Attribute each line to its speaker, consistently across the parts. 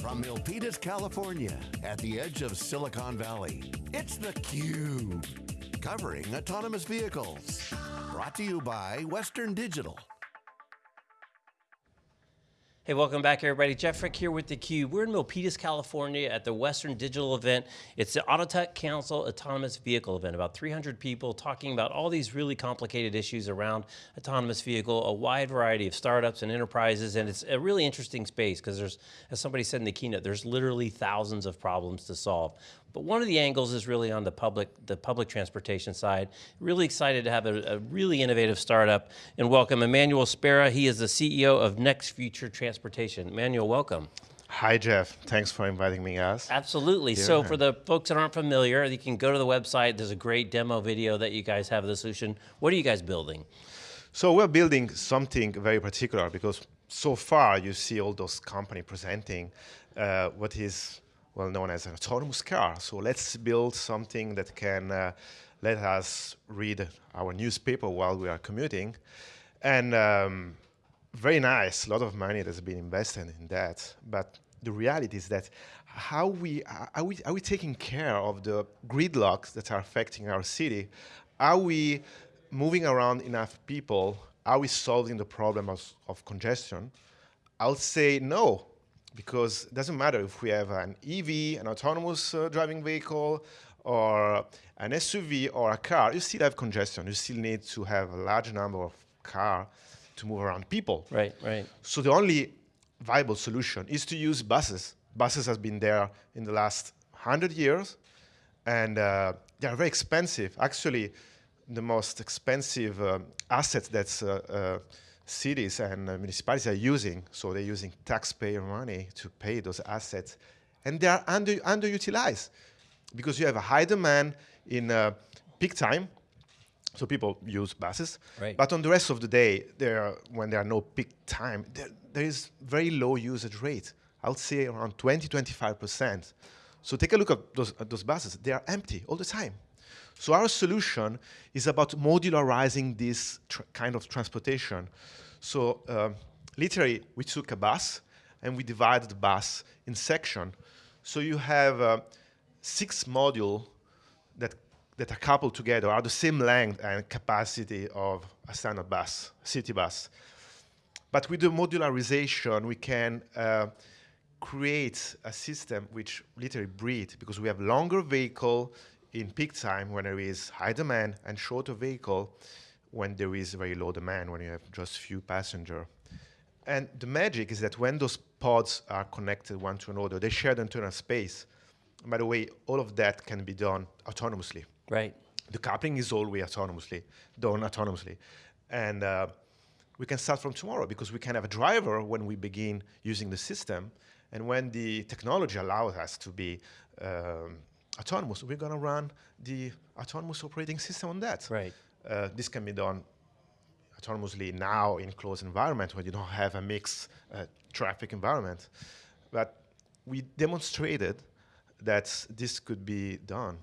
Speaker 1: From Milpitas, California, at the edge of Silicon Valley, it's theCUBE. Covering autonomous vehicles. Brought to you by Western Digital.
Speaker 2: Hey, welcome back everybody. Jeff Frick here with theCUBE. We're in Milpitas, California at the Western Digital event. It's the Autotech Council Autonomous Vehicle event. About 300 people talking about all these really complicated issues around autonomous vehicle, a wide variety of startups and enterprises, and it's a really interesting space because there's, as somebody said in the keynote, there's literally thousands of problems to solve. But one of the angles is really on the public, the public transportation side. Really excited to have a, a really innovative startup and welcome Emmanuel Spera. He is the CEO of Next Future Transportation. Emmanuel, welcome.
Speaker 3: Hi, Jeff. Thanks for inviting me, guys.
Speaker 2: Absolutely. Yeah. So for the folks that aren't familiar, you can go to the website. There's a great demo video that you guys have of the solution. What are you guys building?
Speaker 3: So we're building something very particular because so far you see all those companies presenting uh, what is well known as an autonomous car. So let's build something that can uh, let us read our newspaper while we are commuting. And um, very nice, a lot of money has been invested in that. But the reality is that how we are we are we taking care of the gridlocks that are affecting our city? Are we moving around enough people? Are we solving the problem of, of congestion? I'll say no because it doesn't matter if we have an EV, an autonomous uh, driving vehicle, or an SUV or a car, you still have congestion. You still need to have a large number of car to move around people.
Speaker 2: Right, right.
Speaker 3: So the only viable solution is to use buses. Buses has been there in the last 100 years, and uh, they are very expensive. Actually, the most expensive uh, asset that's uh, uh cities and uh, municipalities are using. So they're using taxpayer money to pay those assets. And they are under, underutilized because you have a high demand in uh, peak time. So people use buses.
Speaker 2: Right.
Speaker 3: But on the rest of the day, there, when there are no peak time, there, there is very low usage rate. I would say around 20, 25%. So take a look at those, at those buses. They are empty all the time. So our solution is about modularizing this kind of transportation. So uh, literally, we took a bus and we divided the bus in section. So you have uh, six modules that, that are coupled together, are the same length and capacity of a standard bus, city bus. But with the modularization, we can uh, create a system which literally breathe because we have longer vehicle, in peak time when there is high demand and shorter vehicle when there is very low demand, when you have just few passenger. And the magic is that when those pods are connected one to another, they share the internal space. by the way, all of that can be done autonomously.
Speaker 2: Right.
Speaker 3: The coupling is always autonomously, done autonomously. And uh, we can start from tomorrow because we can have a driver when we begin using the system. And when the technology allows us to be um, autonomous, we're going to run the autonomous operating system on that.
Speaker 2: Right.
Speaker 3: Uh, this can be done autonomously now in closed environment where you don't have a mixed uh, traffic environment. But we demonstrated that this could be done.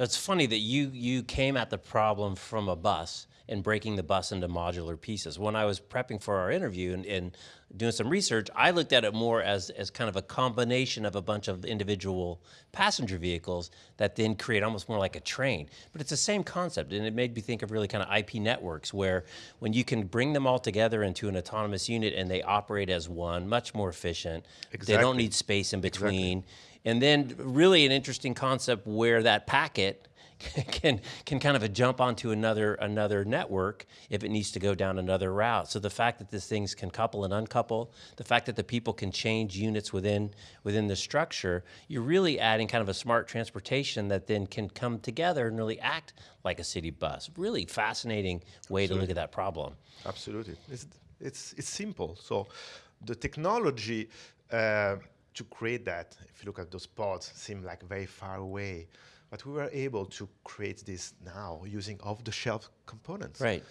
Speaker 2: It's funny that you, you came at the problem from a bus and breaking the bus into modular pieces. When I was prepping for our interview and, and, doing some research, I looked at it more as, as kind of a combination of a bunch of individual passenger vehicles that then create almost more like a train. But it's the same concept, and it made me think of really kind of IP networks where when you can bring them all together into an autonomous unit and they operate as one, much more efficient. Exactly. They don't need space in between. Exactly. And then really an interesting concept where that packet can can kind of jump onto another another network if it needs to go down another route. So the fact that these things can couple and uncouple, the fact that the people can change units within within the structure, you're really adding kind of a smart transportation that then can come together and really act like a city bus. Really fascinating way Absolutely. to look at that problem.
Speaker 3: Absolutely, it's it's it's simple. So the technology. Uh, to create that, if you look at those pods, seem like very far away. But we were able to create this now using off-the-shelf components.
Speaker 2: Right.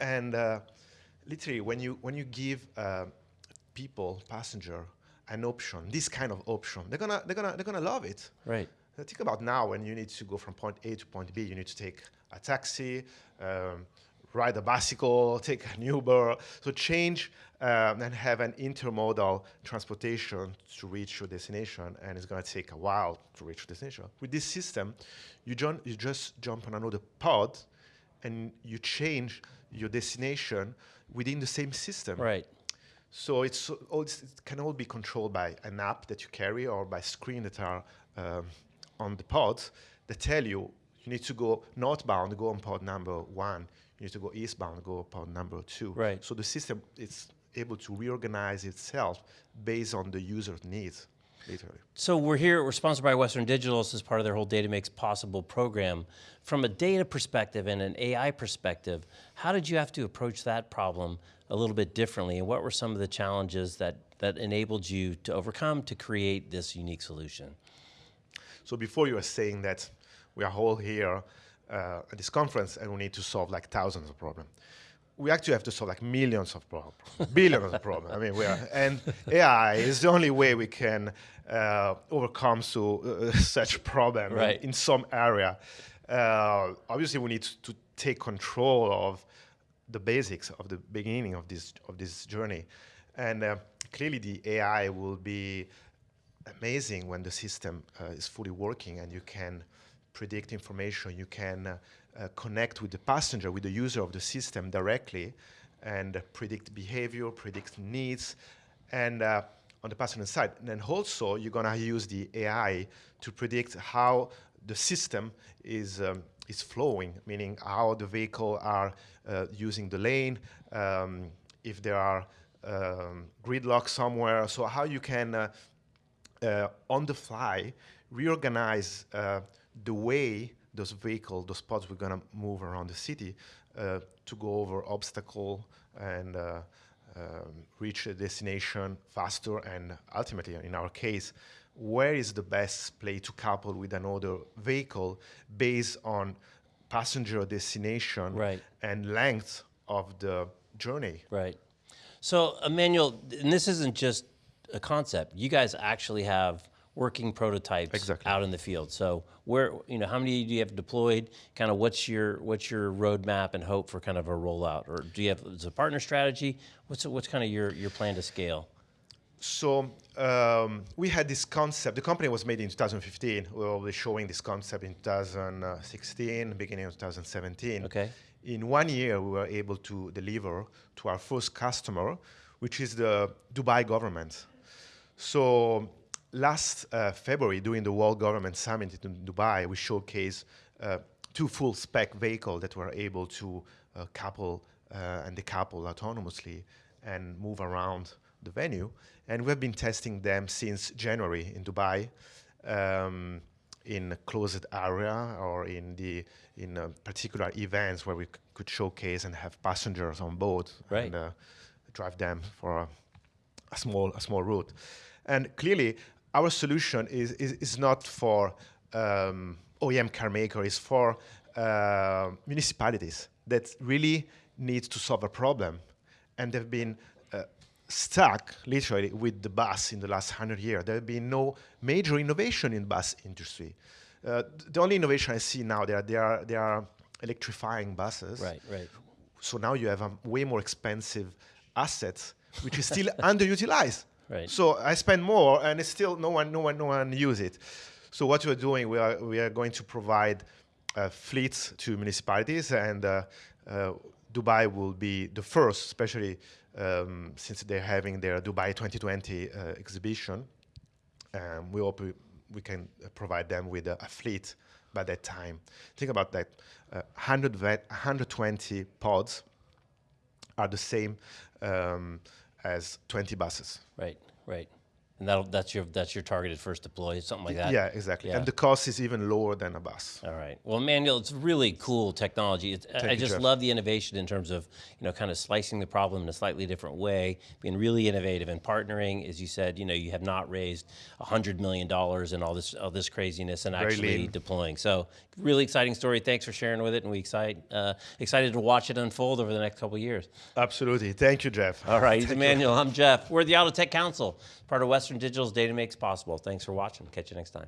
Speaker 3: And uh, literally, when you when you give uh, people, passenger, an option, this kind of option, they're gonna they're gonna they're gonna love it.
Speaker 2: Right.
Speaker 3: think about now when you need to go from point A to point B, you need to take a taxi, um, ride a bicycle, take an Uber. So change um, and have an intermodal transportation to reach your destination, and it's going to take a while to reach your destination. With this system, you, jump, you just jump on another pod, and you change your destination within the same system.
Speaker 2: Right.
Speaker 3: So it's, all, it can all be controlled by an app that you carry or by screen that are um, on the pods that tell you you need to go northbound, go on pod number one. You need to go eastbound, go pod number two.
Speaker 2: Right.
Speaker 3: So the system is able to reorganize itself based on the user's needs, literally.
Speaker 2: So we're here, we're sponsored by Western Digital. as part of their whole Data Makes Possible program. From a data perspective and an AI perspective, how did you have to approach that problem a little bit differently? And what were some of the challenges that, that enabled you to overcome to create this unique solution?
Speaker 3: So before you were saying that we are all here uh, at this conference and we need to solve like thousands of problems. We actually have to solve like millions of problems, billions of problems. I mean, we are, and AI is the only way we can uh, overcome so, uh, such problem
Speaker 2: right.
Speaker 3: in, in, some area. Uh, obviously, we need to take control of the basics of the beginning of this of this journey, and uh, clearly the AI will be amazing when the system uh, is fully working and you can predict information, you can uh, uh, connect with the passenger, with the user of the system directly, and predict behavior, predict needs, and uh, on the passenger side. And then also, you're gonna use the AI to predict how the system is um, is flowing, meaning how the vehicle are uh, using the lane, um, if there are um, gridlock somewhere, so how you can uh, uh, on the fly reorganize the way those vehicles, those pods were going to move around the city uh, to go over obstacle and uh, um, reach a destination faster and ultimately, in our case, where is the best place to couple with another vehicle based on passenger destination
Speaker 2: right.
Speaker 3: and length of the journey.
Speaker 2: Right. So, Emmanuel, and this isn't just a concept. You guys actually have working prototypes
Speaker 3: exactly.
Speaker 2: out in the field. So where, you know, how many do you have deployed? Kind of what's your what's your roadmap and hope for kind of a rollout? Or do you have is a partner strategy? What's what's kind of your your plan to scale?
Speaker 3: So um, we had this concept. The company was made in 2015. We were already showing this concept in 2016, beginning of 2017.
Speaker 2: Okay.
Speaker 3: In one year, we were able to deliver to our first customer, which is the Dubai government. So last uh, February, during the World Government Summit in Dubai, we showcased uh, two full spec vehicles that were able to uh, couple uh, and decouple autonomously and move around the venue. And we've been testing them since January in Dubai. Um, in a closed area or in the in particular events where we could showcase and have passengers on board
Speaker 2: right.
Speaker 3: and uh, drive them for a, a small a small route. And clearly, our solution is, is, is not for um, OEM car maker, it's for uh, municipalities that really need to solve a problem. And they've been uh, stuck literally with the bus in the last 100 years. There have been no major innovation in bus industry. Uh, the only innovation I see now, they are, they are, they are electrifying buses.
Speaker 2: Right, right.
Speaker 3: So now you have a way more expensive asset, which is still underutilized.
Speaker 2: Right.
Speaker 3: So I spend more, and it's still no one, no one, no one use it. So what we're doing, we are we are going to provide uh, fleets to municipalities, and uh, uh, Dubai will be the first, especially um, since they're having their Dubai 2020 uh, exhibition. Um, we hope we, we can provide them with a, a, fleet by that time. Think about that: 100 vet, 120 pods are the same. Um, as 20 buses.
Speaker 2: Right, right. And that that's your that's your targeted first deploy, something like that.
Speaker 3: Yeah, exactly.
Speaker 2: Yeah.
Speaker 3: And the cost is even lower than a bus.
Speaker 2: All right. Well, Manuel, it's really cool technology. It's, I just
Speaker 3: Jeff.
Speaker 2: love the innovation in terms of you know kind of slicing the problem in a slightly different way, being really innovative and partnering. As you said, you know you have not raised hundred million dollars and all this all this craziness and actually deploying. So really exciting story. Thanks for sharing with it, and we excite uh, excited to watch it unfold over the next couple of years.
Speaker 3: Absolutely. Thank you, Jeff.
Speaker 2: All right, he's Emmanuel. I'm Jeff. We're the Auto Tech Council, part of Western Digital's Data Makes Possible. Thanks for watching. Catch you next time.